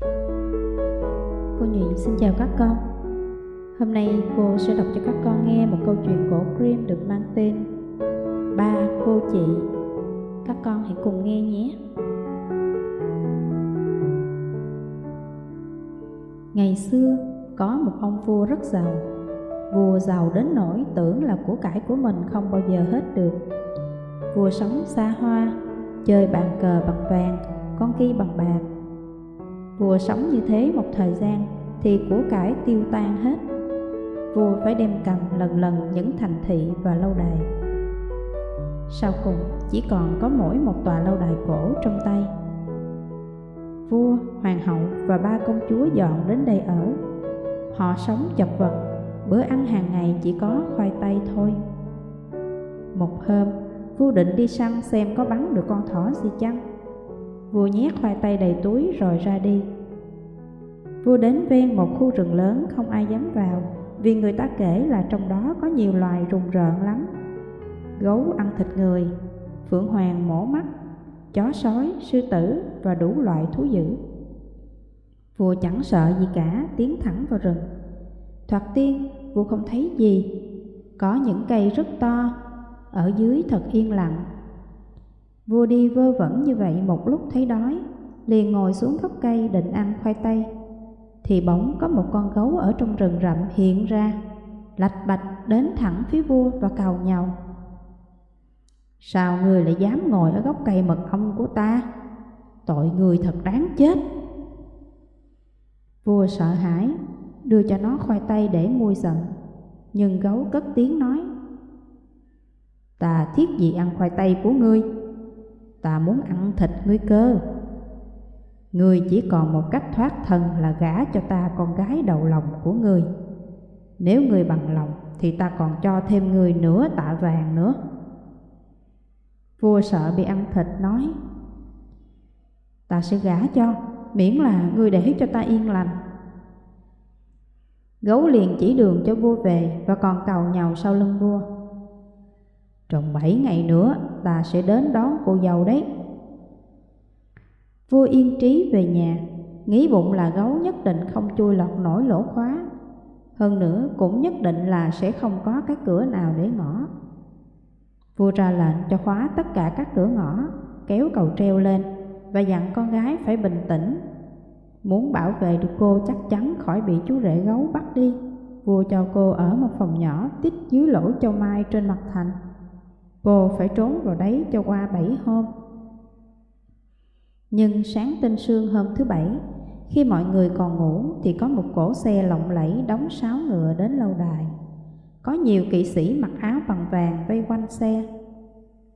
Cô Nhụy xin chào các con. Hôm nay cô sẽ đọc cho các con nghe một câu chuyện cổ Grimm được mang tên Ba cô chị. Các con hãy cùng nghe nhé. Ngày xưa có một ông vua rất giàu. Vua giàu đến nỗi tưởng là của cải của mình không bao giờ hết được. Vua sống xa hoa, chơi bàn cờ bằng vàng, con kia bằng bạc. Vua sống như thế một thời gian thì của cải tiêu tan hết. Vua phải đem cầm lần lần những thành thị và lâu đài. Sau cùng chỉ còn có mỗi một tòa lâu đài cổ trong tay. Vua, hoàng hậu và ba công chúa dọn đến đây ở. Họ sống chật vật, bữa ăn hàng ngày chỉ có khoai tây thôi. Một hôm, vua định đi săn xem có bắn được con thỏ gì chăng. Vua nhét khoai tây đầy túi rồi ra đi. Vua đến ven một khu rừng lớn không ai dám vào Vì người ta kể là trong đó có nhiều loài rùng rợn lắm. Gấu ăn thịt người, phượng hoàng mổ mắt, chó sói, sư tử và đủ loại thú dữ. Vua chẳng sợ gì cả, tiến thẳng vào rừng. Thoạt tiên, vua không thấy gì. Có những cây rất to, ở dưới thật yên lặng. Vua đi vơ vẩn như vậy một lúc thấy đói, Liền ngồi xuống gốc cây định ăn khoai tây. Thì bỗng có một con gấu ở trong rừng rậm hiện ra, Lạch bạch đến thẳng phía vua và cào nhau. Sao người lại dám ngồi ở gốc cây mật ong của ta? Tội người thật đáng chết. Vua sợ hãi, Đưa cho nó khoai tây để nguôi giận Nhưng gấu cất tiếng nói, Ta thiết gì ăn khoai tây của ngươi? Ta muốn ăn thịt ngươi cơ. Ngươi chỉ còn một cách thoát thân là gả cho ta con gái đầu lòng của ngươi. Nếu ngươi bằng lòng thì ta còn cho thêm ngươi nửa tạ vàng nữa. Vua sợ bị ăn thịt nói Ta sẽ gả cho, miễn là ngươi để cho ta yên lành. Gấu liền chỉ đường cho vua về và còn cầu nhau sau lưng vua trong bảy ngày nữa, ta sẽ đến đón cô dâu đấy. Vua yên trí về nhà, Nghĩ bụng là gấu nhất định không chui lọt nổi lỗ khóa. Hơn nữa, cũng nhất định là sẽ không có cái cửa nào để ngõ. Vua ra lệnh cho khóa tất cả các cửa ngõ, Kéo cầu treo lên Và dặn con gái phải bình tĩnh. Muốn bảo vệ được cô chắc chắn khỏi bị chú rể gấu bắt đi, Vua cho cô ở một phòng nhỏ tít dưới lỗ châu mai trên mặt thành. Cô phải trốn vào đấy cho qua bảy hôm. Nhưng sáng tinh sương hôm thứ bảy Khi mọi người còn ngủ Thì có một cỗ xe lộng lẫy đóng sáo ngựa đến lâu đài. Có nhiều kỵ sĩ mặc áo bằng vàng vây quanh xe.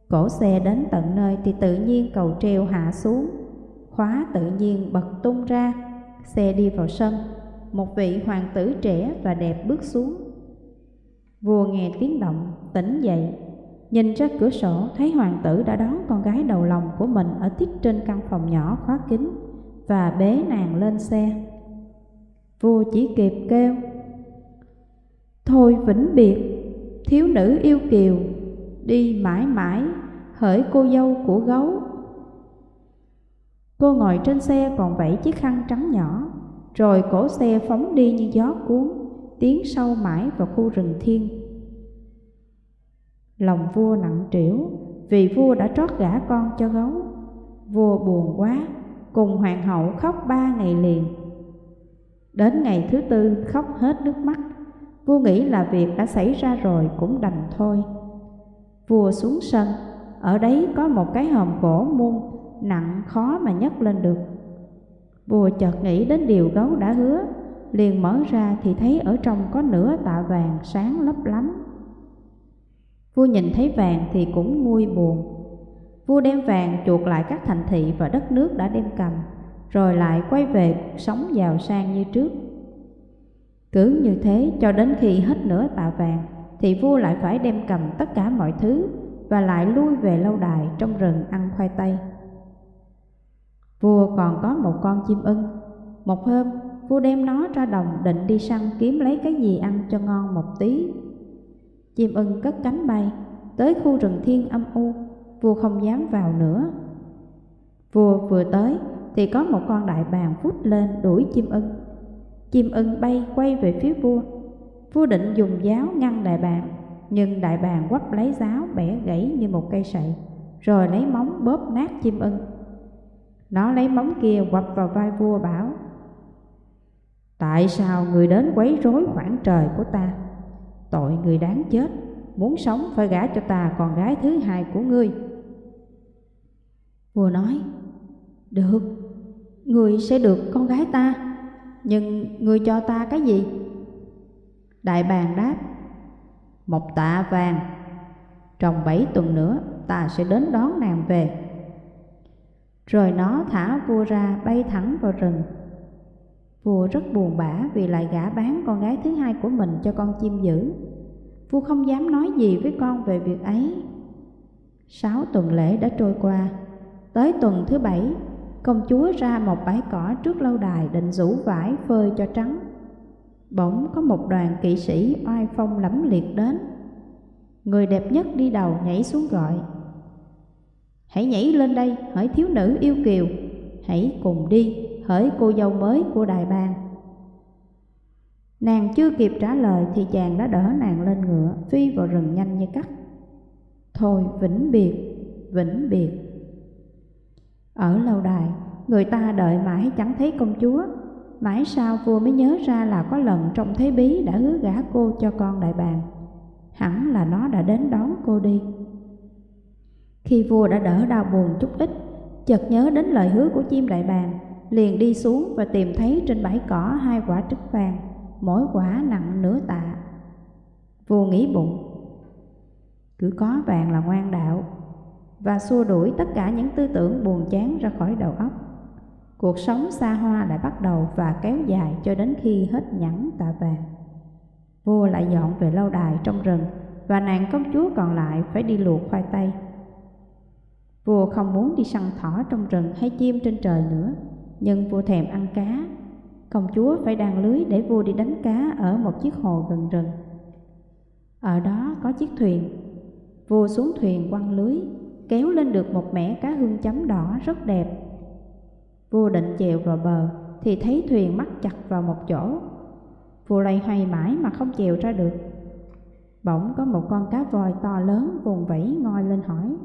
Cỗ xe đến tận nơi thì tự nhiên cầu treo hạ xuống. Khóa tự nhiên bật tung ra Xe đi vào sân. Một vị hoàng tử trẻ và đẹp bước xuống. Vua nghe tiếng động, tỉnh dậy. Nhìn ra cửa sổ thấy hoàng tử đã đón con gái đầu lòng của mình ở tít trên căn phòng nhỏ khóa kín và bế nàng lên xe. Vua chỉ kịp kêu Thôi vĩnh biệt, thiếu nữ yêu kiều, đi mãi mãi, hỡi cô dâu của gấu. Cô ngồi trên xe còn vẫy chiếc khăn trắng nhỏ, rồi cổ xe phóng đi như gió cuốn, tiến sâu mãi vào khu rừng thiên Lòng vua nặng trĩu vì vua đã trót gả con cho gấu. Vua buồn quá, cùng hoàng hậu khóc ba ngày liền. Đến ngày thứ tư khóc hết nước mắt, vua nghĩ là việc đã xảy ra rồi cũng đành thôi. Vua xuống sân, ở đấy có một cái hòm gỗ muôn nặng khó mà nhấc lên được. Vua chợt nghĩ đến điều gấu đã hứa, liền mở ra thì thấy ở trong có nửa tạ vàng sáng lấp lánh. Vua nhìn thấy vàng thì cũng nguôi buồn. Vua đem vàng chuột lại các thành thị và đất nước đã đem cầm, rồi lại quay về cuộc sống giàu sang như trước. Cứ như thế cho đến khi hết nửa tạ vàng, thì vua lại phải đem cầm tất cả mọi thứ và lại lui về lâu đài trong rừng ăn khoai tây. Vua còn có một con chim ưng. Một hôm, vua đem nó ra đồng định đi săn kiếm lấy cái gì ăn cho ngon một tí Chim ưng cất cánh bay Tới khu rừng thiên âm u Vua không dám vào nữa Vua vừa tới thì có một con đại bàng vút lên đuổi chim ưng. Chim ưng bay quay về phía vua. Vua định dùng giáo ngăn đại bàng, nhưng đại bàng quắp lấy giáo bẻ gãy như một cây sậy, rồi lấy móng bóp nát chim ưng. Nó lấy móng kia quặp vào vai vua bảo Tại sao người đến quấy rối khoảng trời của ta? Tội người đáng chết, muốn sống phải gả cho ta con gái thứ hai của ngươi. Vua nói, được, người sẽ được con gái ta, nhưng người cho ta cái gì? Đại bàng đáp, một tạ vàng, trong bảy tuần nữa ta sẽ đến đón nàng về. Rồi nó thả vua ra bay thẳng vào rừng. Vua rất buồn bã vì lại gả bán con gái thứ hai của mình cho con chim dữ. Vua không dám nói gì với con về việc ấy. Sáu tuần lễ đã trôi qua. Tới tuần thứ bảy, công chúa ra một bãi cỏ trước lâu đài định rủ vải phơi cho trắng. Bỗng có một đoàn kỵ sĩ oai phong lẫm liệt đến. Người đẹp nhất đi đầu nhảy xuống gọi. Hãy nhảy lên đây, hỡi thiếu nữ yêu kiều, hãy cùng đi, hỡi cô dâu mới của đại bang. Nàng chưa kịp trả lời thì chàng đã đỡ nàng lên ngựa, phi vào rừng nhanh như cắt. Thôi vĩnh biệt, vĩnh biệt. Ở lâu đài, người ta đợi mãi chẳng thấy công chúa. Mãi sau vua mới nhớ ra là có lần trong thế bí đã hứa gả cô cho con đại bàng. Hẳn là nó đã đến đón cô đi. Khi vua đã đỡ đau buồn chút ít, chợt nhớ đến lời hứa của chim đại bàng, liền đi xuống và tìm thấy trên bãi cỏ hai quả trứng vàng, mỗi quả nặng nửa tạ. Vua nghĩ bụng, cứ có vàng là ngoan đạo, và xua đuổi tất cả những tư tưởng buồn chán ra khỏi đầu óc. Cuộc sống xa hoa lại bắt đầu và kéo dài cho đến khi hết nhẫn tạ vàng. Vua lại dọn về lâu đài trong rừng và nàng công chúa còn lại phải đi luộc khoai tây. Vua không muốn đi săn thỏ trong rừng hay chim trên trời nữa, nhưng vua thèm ăn cá. Công chúa phải đàn lưới để vua đi đánh cá ở một chiếc hồ gần rừng. Ở đó có chiếc thuyền. Vua xuống thuyền quăng lưới, kéo lên được một mẻ cá hương chấm đỏ rất đẹp. Vua định chèo vào bờ thì thấy thuyền mắc chặt vào một chỗ. Vua lay hoay mãi mà không chèo ra được. Bỗng có một con cá voi to lớn vùng vẫy ngoi lên hỏi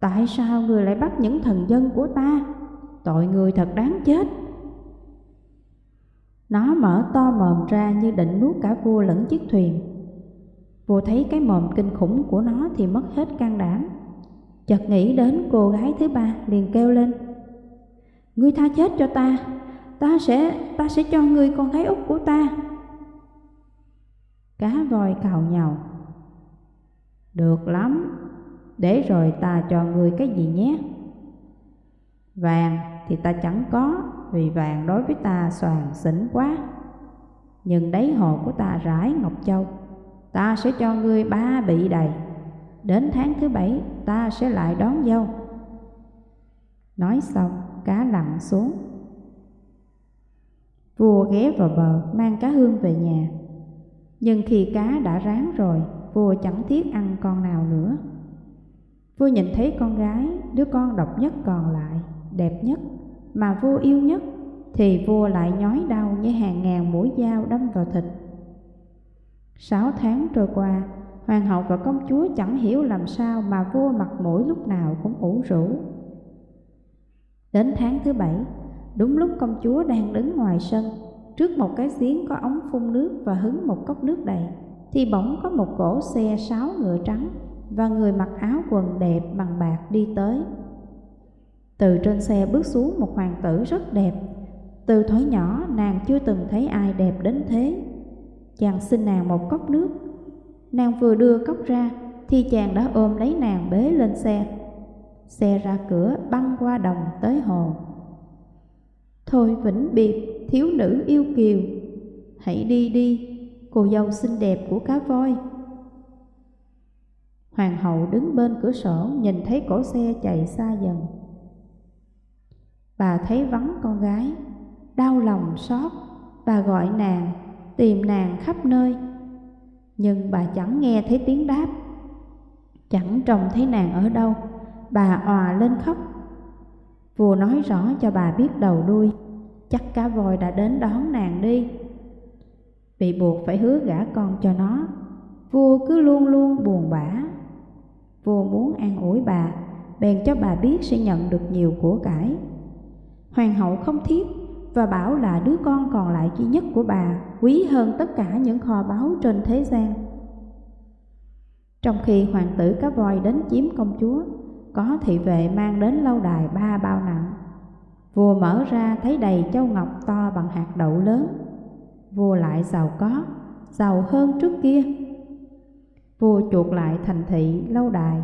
Tại sao người lại bắt những thần dân của ta? Tội người thật đáng chết. Nó mở to mồm ra như định nuốt cả vua lẫn chiếc thuyền. Vua thấy cái mồm kinh khủng của nó thì mất hết can đảm. Chợt nghĩ đến cô gái thứ ba liền kêu lên. Ngươi tha chết cho ta, ta sẽ ta sẽ cho ngươi con gái út của ta. Cá voi cào nhào. Được lắm, để rồi ta cho ngươi cái gì nhé Vàng thì ta chẳng có Vì vàng đối với ta soàn xỉn quá. Nhưng đáy hồ của ta rải ngọc châu Ta sẽ cho ngươi ba bị đầy. Đến tháng thứ bảy ta sẽ lại đón dâu. Nói xong cá lặn xuống. Vua ghé vào bờ mang cá hương về nhà. Nhưng khi cá đã ráng rồi Vua chẳng thiết ăn con nào nữa. Vua nhìn thấy con gái, đứa con độc nhất còn lại, đẹp nhất, mà vua yêu nhất, thì vua lại nhói đau như hàng ngàn mũi dao đâm vào thịt. Sáu tháng trôi qua, hoàng hậu và công chúa chẳng hiểu làm sao mà vua mặt mũi lúc nào cũng ủ rũ. Đến tháng thứ bảy, đúng lúc công chúa đang đứng ngoài sân, trước một cái giếng có ống phun nước và hứng một cốc nước đầy, thì bỗng có một cỗ xe sáu ngựa trắng và người mặc áo quần đẹp bằng bạc đi tới. Từ trên xe bước xuống một hoàng tử rất đẹp. Từ thói nhỏ nàng chưa từng thấy ai đẹp đến thế. Chàng xin nàng một cốc nước. Nàng vừa đưa cốc ra thì chàng đã ôm lấy nàng bế lên xe. Xe ra cửa băng qua đồng tới hồ. Thôi vĩnh biệt thiếu nữ yêu kiều, hãy đi đi, cô dâu xinh đẹp của cá voi. Hoàng hậu đứng bên cửa sổ nhìn thấy cổ xe chạy xa dần. Bà thấy vắng con gái, đau lòng xót, bà gọi nàng, tìm nàng khắp nơi. Nhưng bà chẳng nghe thấy tiếng đáp, chẳng trông thấy nàng ở đâu, bà òa lên khóc. Vua nói rõ cho bà biết đầu đuôi, chắc cá voi đã đến đón nàng đi. Bị buộc phải hứa gả con cho nó, vua cứ luôn luôn buồn bã. Vua muốn an ủi bà, bèn cho bà biết sẽ nhận được nhiều của cải. Hoàng hậu không thiếp và bảo là đứa con còn lại duy nhất của bà quý hơn tất cả những kho báu trên thế gian. Trong khi hoàng tử cá voi đến chiếm công chúa, có thị vệ mang đến lâu đài ba bao nặng. Vua mở ra thấy đầy châu ngọc to bằng hạt đậu lớn. Vua lại giàu có, giàu hơn trước kia. Vua chuột lại thành thị lâu đài,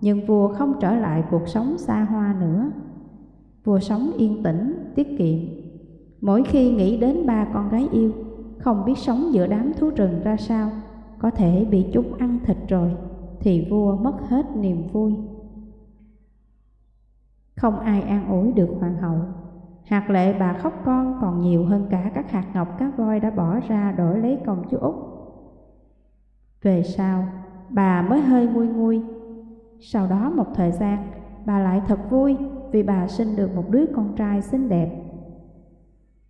nhưng vua không trở lại cuộc sống xa hoa nữa. Vua sống yên tĩnh, tiết kiệm. Mỗi khi nghĩ đến ba con gái yêu, không biết sống giữa đám thú rừng ra sao, có thể bị chúng ăn thịt rồi, thì vua mất hết niềm vui. Không ai an ủi được hoàng hậu. Hạt lệ bà khóc con còn nhiều hơn cả các hạt ngọc cá voi đã bỏ ra đổi lấy công chúa Úc. Về sau, bà mới hơi nguôi nguôi. Sau đó một thời gian, bà lại thật vui vì bà sinh được một đứa con trai xinh đẹp.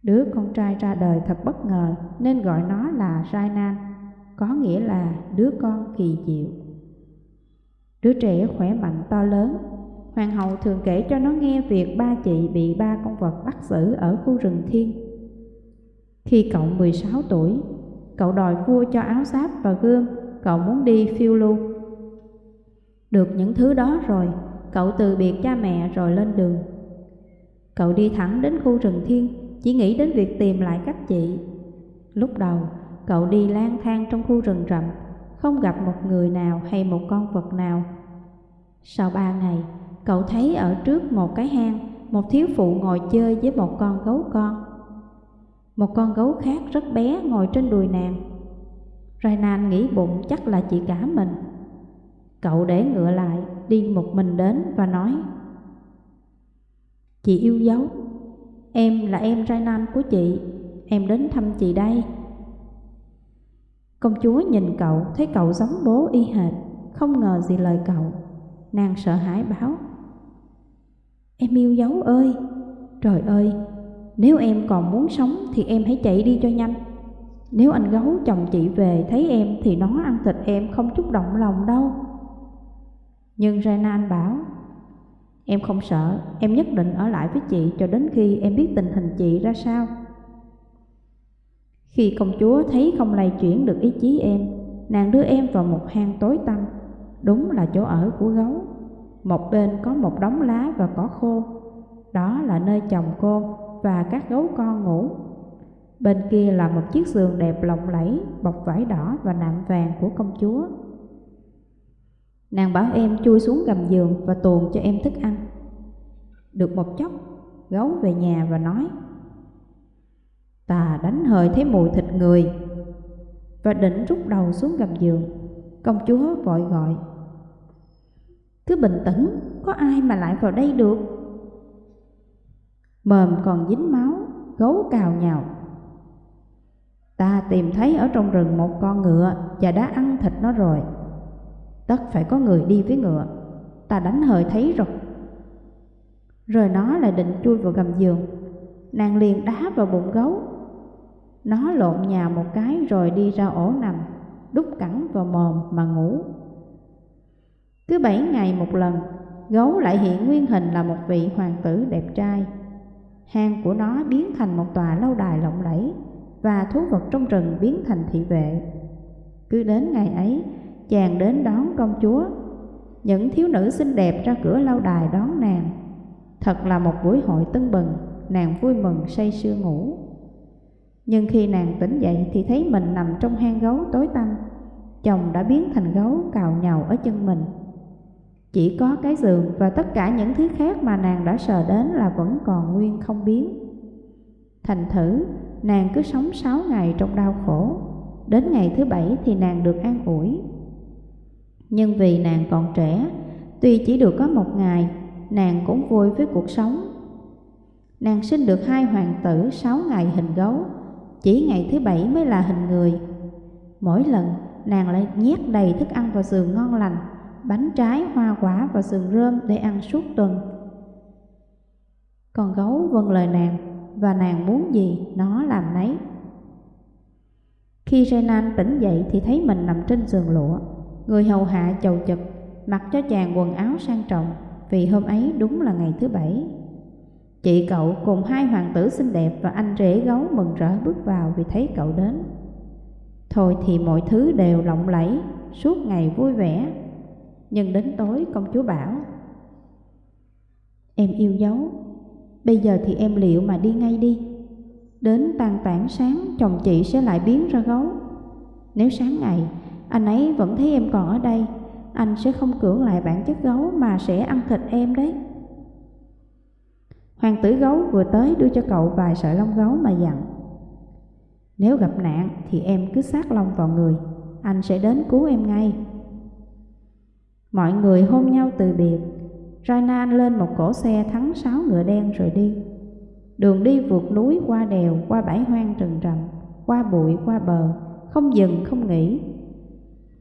Đứa con trai ra đời thật bất ngờ nên gọi nó là Rainan, có nghĩa là đứa con kỳ diệu. Đứa trẻ khỏe mạnh to lớn Hoàng hậu thường kể cho nó nghe việc ba chị bị ba con vật bắt giữ ở khu rừng thiên. Khi cậu 16 tuổi, cậu đòi vua cho áo giáp và gươm, cậu muốn đi phiêu lưu. Được những thứ đó rồi, cậu từ biệt cha mẹ rồi lên đường. Cậu đi thẳng đến khu rừng thiên, chỉ nghĩ đến việc tìm lại các chị. Lúc đầu, cậu đi lang thang trong khu rừng rậm, không gặp một người nào hay một con vật nào. Sau ba ngày, cậu thấy ở trước một cái hang, một thiếu phụ ngồi chơi với một con gấu con. Một con gấu khác rất bé ngồi trên đùi nàng. Rainan nghĩ bụng chắc là chị cả mình. Cậu để ngựa lại, đi một mình đến và nói Chị yêu dấu, em là em trai nam của chị, em đến thăm chị đây. Công chúa nhìn cậu, thấy cậu giống bố y hệt, không ngờ gì lời cậu. Nàng sợ hãi báo Em yêu dấu ơi Trời ơi Nếu em còn muốn sống thì em hãy chạy đi cho nhanh Nếu anh gấu chồng chị về thấy em Thì nó ăn thịt em không chút động lòng đâu nhưng Renan bảo Em không sợ Em nhất định ở lại với chị Cho đến khi em biết tình hình chị ra sao Khi công chúa thấy không lay chuyển được ý chí em Nàng đưa em vào một hang tối tăm Đúng là chỗ ở của gấu một bên có một đống lá và cỏ khô, đó là nơi chồng cô và các gấu con ngủ. Bên kia là một chiếc giường đẹp lộng lẫy, bọc vải đỏ và nạm vàng của công chúa. Nàng bảo em chui xuống gầm giường và tuồn cho em thức ăn. Được một chốc, gấu về nhà và nói Ta đánh hơi thấy mùi thịt người Và định rút đầu xuống gầm giường Công chúa vội gọi cứ bình tĩnh, có ai mà lại vào đây được? Mồm còn dính máu, gấu cào nhào. Ta tìm thấy ở trong rừng một con ngựa và đã ăn thịt nó rồi. Tất phải có người đi với ngựa, ta đánh hơi thấy rồi. Rồi nó lại định chui vào gầm giường, nàng liền đá vào bụng gấu. Nó lộn nhào một cái rồi đi ra ổ nằm, đút cẳng vào mồm mà ngủ. Cứ bảy ngày một lần, gấu lại hiện nguyên hình là một vị hoàng tử đẹp trai. Hang của nó biến thành một tòa lâu đài lộng lẫy và thú vật trong rừng biến thành thị vệ. Cứ đến ngày ấy, chàng đến đón công chúa. Những thiếu nữ xinh đẹp ra cửa lâu đài đón nàng. Thật là một buổi hội tưng bừng, nàng vui mừng say sưa ngủ. Nhưng khi nàng tỉnh dậy thì thấy mình nằm trong hang gấu tối tăm. Chồng đã biến thành gấu cào nhàu ở chân mình. Chỉ có cái giường và tất cả những thứ khác mà nàng đã sờ đến là vẫn còn nguyên không biến. Thành thử, nàng cứ sống sáu ngày trong đau khổ, đến ngày thứ bảy thì nàng được an ủi. Nhưng vì nàng còn trẻ, tuy chỉ được có một ngày, nàng cũng vui với cuộc sống. Nàng sinh được hai hoàng tử sáu ngày hình gấu, chỉ ngày thứ bảy mới là hình người. Mỗi lần, nàng lại nhét đầy thức ăn vào giường ngon lành, bánh trái, hoa quả và sườn rơm để ăn suốt tuần. Con gấu vâng lời nàng, và nàng muốn gì nó làm nấy. Khi Renan tỉnh dậy thì thấy mình nằm trên giường lụa, người hầu hạ chầu chật, mặc cho chàng quần áo sang trọng, vì hôm ấy đúng là ngày thứ bảy. Chị cậu cùng hai hoàng tử xinh đẹp và anh rể gấu mừng rỡ bước vào vì thấy cậu đến. Thôi thì mọi thứ đều lộng lẫy, suốt ngày vui vẻ. Nhưng đến tối công chúa bảo Em yêu dấu, bây giờ thì em liệu mà đi ngay đi. Đến tan tảng sáng chồng chị sẽ lại biến ra gấu. Nếu sáng ngày anh ấy vẫn thấy em còn ở đây, anh sẽ không cưỡng lại bản chất gấu mà sẽ ăn thịt em đấy. Hoàng tử gấu vừa tới đưa cho cậu vài sợi lông gấu mà dặn. Nếu gặp nạn thì em cứ sát lông vào người. Anh sẽ đến cứu em ngay. Mọi người hôn nhau từ biệt. Rainan lên một cỗ xe thắng sáu ngựa đen rồi đi. Đường đi vượt núi qua đèo, qua bãi hoang rừng rậm Qua bụi, qua bờ, không dừng, không nghỉ.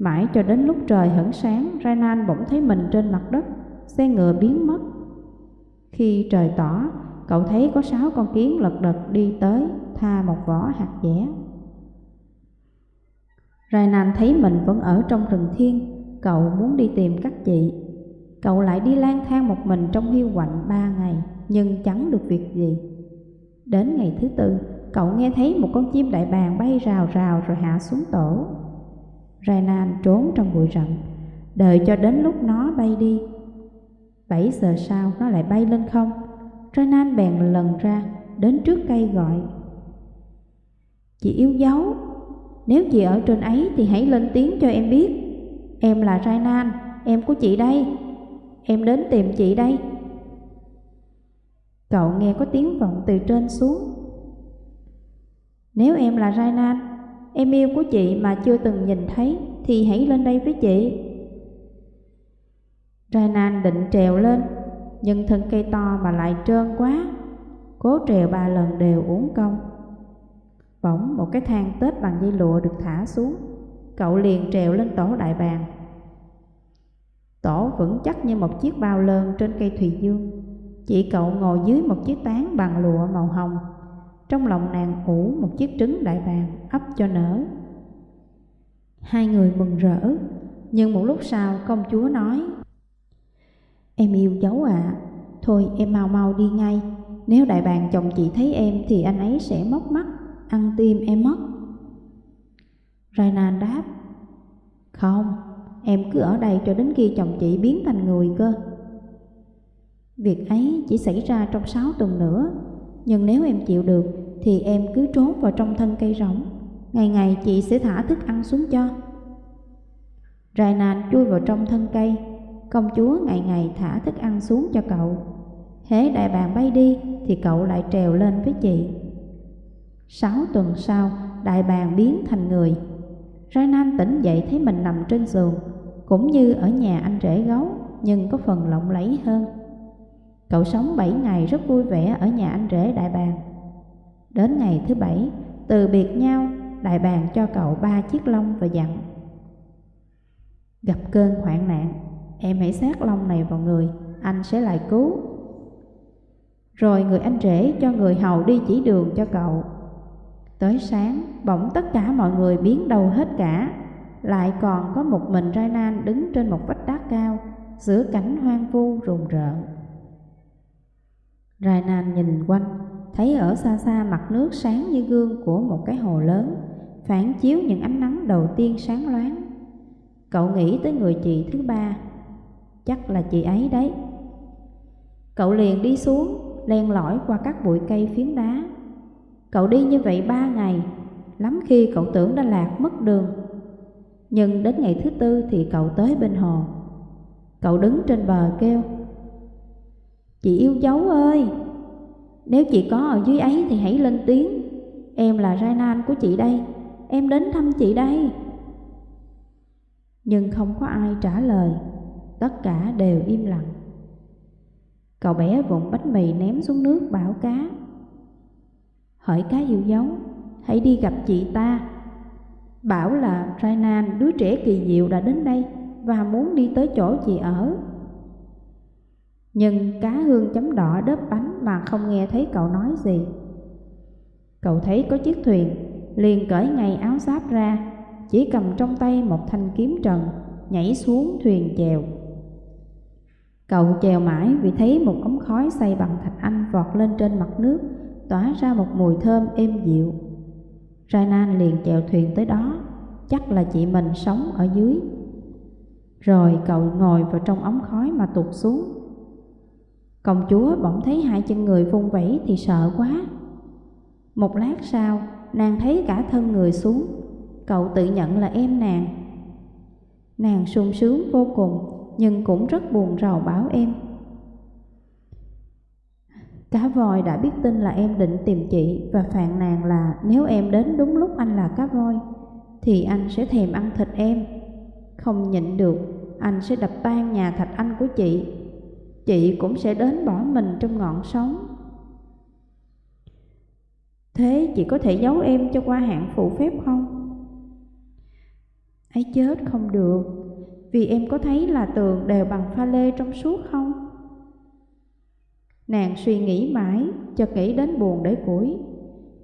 Mãi cho đến lúc trời hửng sáng Rainan bỗng thấy mình trên mặt đất Xe ngựa biến mất khi trời tỏ, cậu thấy có sáu con kiến lật đật đi tới, tha một vỏ hạt dẻ. Rainan thấy mình vẫn ở trong rừng thiên, cậu muốn đi tìm các chị. Cậu lại đi lang thang một mình trong hiu quạnh ba ngày, nhưng chẳng được việc gì. Đến ngày thứ tư, cậu nghe thấy một con chim đại bàng bay rào rào rồi hạ xuống tổ. Rainan trốn trong bụi rậm, đợi cho đến lúc nó bay đi. Bảy giờ sau nó lại bay lên không? Renan bèn lần ra Đến trước cây gọi. Chị yêu dấu Nếu chị ở trên ấy thì hãy lên tiếng cho em biết. Em là Renan Em của chị đây. Em đến tìm chị đây. Cậu nghe có tiếng vọng từ trên xuống. Nếu em là Renan Em yêu của chị mà chưa từng nhìn thấy Thì hãy lên đây với chị Rainan định trèo lên, nhưng thân cây to mà lại trơn quá, cố trèo ba lần đều uống công. Bỗng một cái thang tết bằng dây lụa được thả xuống, cậu liền trèo lên tổ đại bàng. Tổ vững chắc như một chiếc bao lơn trên cây thùy dương. Chị cậu ngồi dưới một chiếc tán bằng lụa màu hồng. Trong lòng nàng ủ một chiếc trứng đại bàng ấp cho nở. Hai người mừng rỡ, nhưng một lúc sau công chúa nói Em yêu cháu ạ à. Thôi em mau mau đi ngay Nếu đại bàng chồng chị thấy em Thì anh ấy sẽ móc mắt Ăn tim em mất Rainan đáp Không Em cứ ở đây cho đến khi chồng chị biến thành người cơ Việc ấy chỉ xảy ra trong 6 tuần nữa nhưng nếu em chịu được Thì em cứ trốn vào trong thân cây rỗng. Ngày ngày chị sẽ thả thức ăn xuống cho. Rainan chui vào trong thân cây. Công chúa ngày ngày thả thức ăn xuống cho cậu. Hế đại bàng bay đi thì cậu lại trèo lên với chị. Sáu tuần sau, đại bàng biến thành người. Rainan tỉnh dậy thấy mình nằm trên giường. Cũng như ở nhà anh rể gấu Nhưng có phần lộng lẫy hơn. Cậu sống bảy ngày rất vui vẻ ở nhà anh rể đại bàng. Đến ngày thứ bảy, từ biệt nhau, đại bàng cho cậu ba chiếc lông và dặn Gặp cơn hoạn nạn, Em hãy sát lông này vào người Anh sẽ lại cứu. Rồi người anh rể cho người hầu đi chỉ đường cho cậu. Tới sáng Bỗng tất cả mọi người biến đầu hết cả Lại còn có một mình Rai Nan đứng trên một vách đá cao Giữa cảnh hoang vu rùng rợn. Rai Nan nhìn quanh Thấy ở xa xa mặt nước sáng như gương của một cái hồ lớn Phản chiếu những ánh nắng đầu tiên sáng loáng Cậu nghĩ tới người chị thứ ba chắc là chị ấy đấy. Cậu liền đi xuống, len lỏi qua các bụi cây phiến đá. Cậu đi như vậy ba ngày, lắm khi cậu tưởng đã lạc mất đường. Nhưng đến ngày thứ tư thì cậu tới bên hồ. Cậu đứng trên bờ kêu, Chị yêu dấu ơi, nếu chị có ở dưới ấy thì hãy lên tiếng. Em là Rainan của chị đây, em đến thăm chị đây. Nhưng không có ai trả lời tất cả đều im lặng. Cậu bé vụn bánh mì ném xuống nước bảo cá. Hỏi cá yêu dấu, hãy đi gặp chị ta. Bảo là Rainan, đứa trẻ kỳ diệu đã đến đây và muốn đi tới chỗ chị ở. Nhưng cá hương chấm đỏ đớp bánh mà không nghe thấy cậu nói gì. Cậu thấy có chiếc thuyền, liền cởi ngay áo giáp ra, chỉ cầm trong tay một thanh kiếm trần, nhảy xuống thuyền chèo. Cậu chèo mãi vì thấy một ống khói xây bằng thạch anh vọt lên trên mặt nước, tỏa ra một mùi thơm êm dịu. Rainan liền chèo thuyền tới đó, chắc là chị mình sống ở dưới. Rồi cậu ngồi vào trong ống khói mà tụt xuống. Công chúa bỗng thấy hai chân người vung vẩy thì sợ quá. Một lát sau, nàng thấy cả thân người xuống, cậu tự nhận là em nàng. Nàng sung sướng vô cùng, nhưng cũng rất buồn rầu bảo em. Cá voi đã biết tin là em định tìm chị và phàn nàn là nếu em đến đúng lúc anh là cá voi, thì anh sẽ thèm ăn thịt em. Không nhịn được, anh sẽ đập tan nhà thạch anh của chị. Chị cũng sẽ đến bỏ mình trong ngọn sóng. Thế chị có thể giấu em cho qua hạn phụ phép không? ấy chết không được, vì em có thấy là tường đều bằng pha lê trong suốt không? Nàng suy nghĩ mãi, cho nghĩ đến buồn để củi.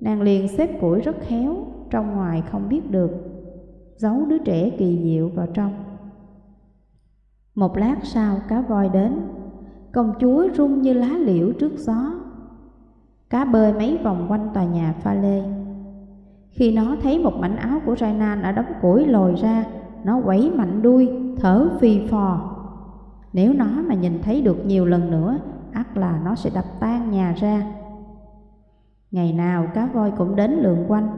Nàng liền xếp củi rất khéo, trong ngoài không biết được, giấu đứa trẻ kỳ diệu vào trong. Một lát sau cá voi đến, công chúa rung như lá liễu trước gió. Cá bơi mấy vòng quanh tòa nhà pha lê. Khi nó thấy một mảnh áo của Rainan ở đống củi lồi ra, nó quẩy mạnh đuôi, thở phì phò. Nếu nó mà nhìn thấy được nhiều lần nữa, ắt là nó sẽ đập tan nhà ra. Ngày nào cá voi cũng đến lượn quanh,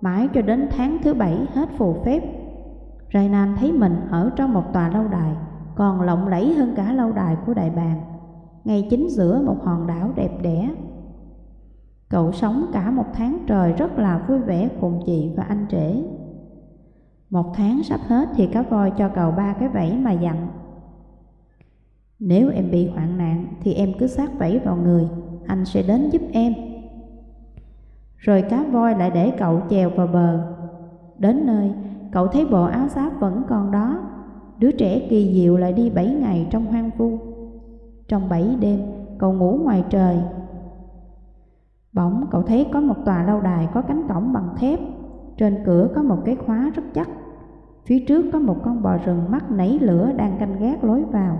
mãi cho đến tháng thứ bảy hết phù phép. Rainan thấy mình ở trong một tòa lâu đài, còn lộng lẫy hơn cả lâu đài của đại bàng, ngay chính giữa một hòn đảo đẹp đẽ. Cậu sống cả một tháng trời rất là vui vẻ cùng chị và anh trễ. Một tháng sắp hết thì cá voi cho cậu ba cái vẫy mà dặn. Nếu em bị hoạn nạn thì em cứ sát vẫy vào người, anh sẽ đến giúp em. Rồi cá voi lại để cậu chèo vào bờ. Đến nơi, cậu thấy bộ áo giáp vẫn còn đó. Đứa trẻ kỳ diệu lại đi bảy ngày trong hoang vu. Trong bảy đêm, cậu ngủ ngoài trời. Bỗng cậu thấy có một tòa lâu đài có cánh cổng bằng thép. Trên cửa có một cái khóa rất chắc. Phía trước có một con bò rừng mắt nảy lửa đang canh gác lối vào.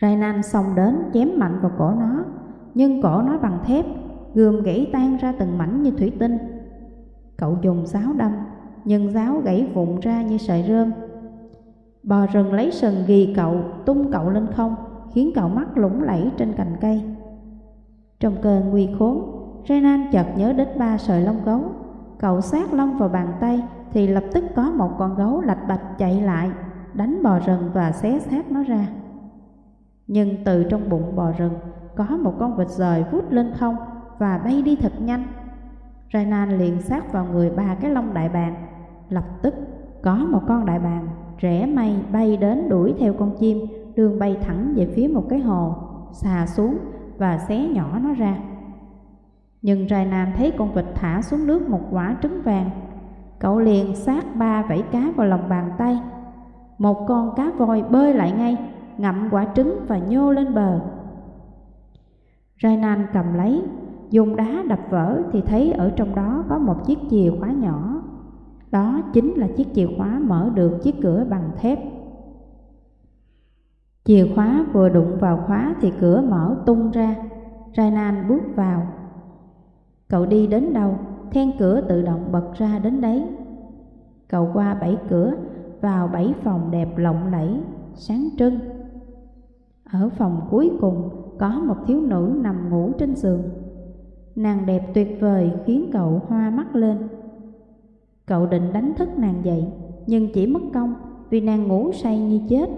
Rainan xông đến chém mạnh vào cổ nó, nhưng cổ nó bằng thép, gươm gãy tan ra từng mảnh như thủy tinh. Cậu dùng giáo đâm, nhưng giáo gãy vụn ra như sợi rơm. Bò rừng lấy sừng ghi cậu, tung cậu lên không, khiến cậu mắt lủng lẫy trên cành cây. Trong cơn nguy khốn, Renan chợt nhớ đến ba sợi lông gấu. Cậu sát lông vào bàn tay thì lập tức có một con gấu lạch bạch chạy lại, đánh bò rừng và xé xác nó ra. Nhưng từ trong bụng bò rừng có một con vịt rời vút lên không và bay đi thật nhanh. Renan liền sát vào người ba cái lông đại bàng. Lập tức có một con đại bàng rẽ mây bay đến đuổi theo con chim, đường bay thẳng về phía một cái hồ, xà xuống và xé nhỏ nó ra. Nhưng Rainan thấy con vịt thả xuống nước một quả trứng vàng. Cậu liền sát ba vảy cá vào lòng bàn tay. Một con cá voi bơi lại ngay ngậm quả trứng và nhô lên bờ. Rainan cầm lấy, dùng đá đập vỡ thì thấy ở trong đó có một chiếc chìa khóa nhỏ. Đó chính là chiếc chìa khóa mở được chiếc cửa bằng thép. Chìa khóa vừa đụng vào khóa thì cửa mở tung ra. Rainan bước vào. Cậu đi đến đâu, then cửa tự động bật ra đến đấy. Cậu qua bảy cửa, vào bảy phòng đẹp lộng lẫy, sáng trưng. Ở phòng cuối cùng có một thiếu nữ nằm ngủ trên giường. Nàng đẹp tuyệt vời khiến cậu hoa mắt lên. Cậu định đánh thức nàng dậy, nhưng chỉ mất công vì nàng ngủ say như chết.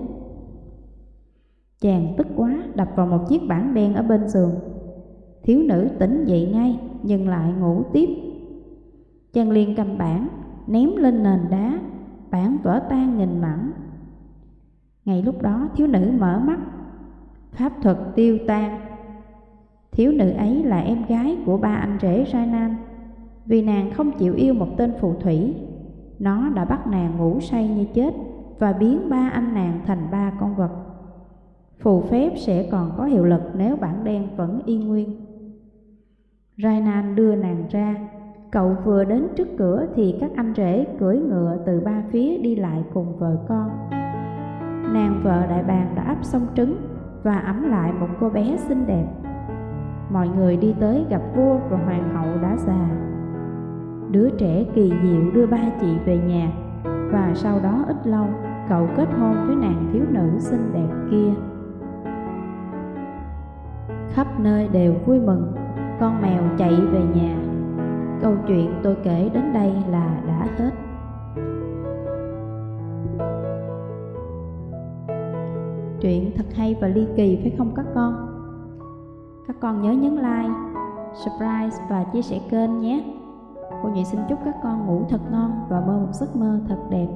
Chàng tức quá đập vào một chiếc bảng đen ở bên giường. Thiếu nữ tỉnh dậy ngay nhưng lại ngủ tiếp. Chàng liền cầm bảng, ném lên nền đá, bảng vỡ tan nghìn mảnh. Ngay lúc đó thiếu nữ mở mắt pháp thuật tiêu tan. Thiếu nữ ấy là em gái của ba anh rể Rainan, vì nàng không chịu yêu một tên phù thủy. Nó đã bắt nàng ngủ say như chết và biến ba anh nàng thành ba con vật. Phù phép sẽ còn có hiệu lực nếu bản đen vẫn y nguyên. Rainan đưa nàng ra. Cậu vừa đến trước cửa thì các anh rể cưỡi ngựa từ ba phía đi lại cùng vợ con. Nàng vợ đại bàng đã ấp xong trứng và ấm lại một cô bé xinh đẹp. Mọi người đi tới gặp vua và hoàng hậu đã già. Đứa trẻ kỳ diệu đưa ba chị về nhà và sau đó ít lâu cậu kết hôn với nàng thiếu nữ xinh đẹp kia. Khắp nơi đều vui mừng, con mèo chạy về nhà. Câu chuyện tôi kể đến đây là đã hết. Chuyện thật hay và ly kỳ phải không các con? Các con nhớ nhấn like, subscribe và chia sẻ kênh nhé. Cô nhị xin chúc các con ngủ thật ngon và mơ một giấc mơ thật đẹp.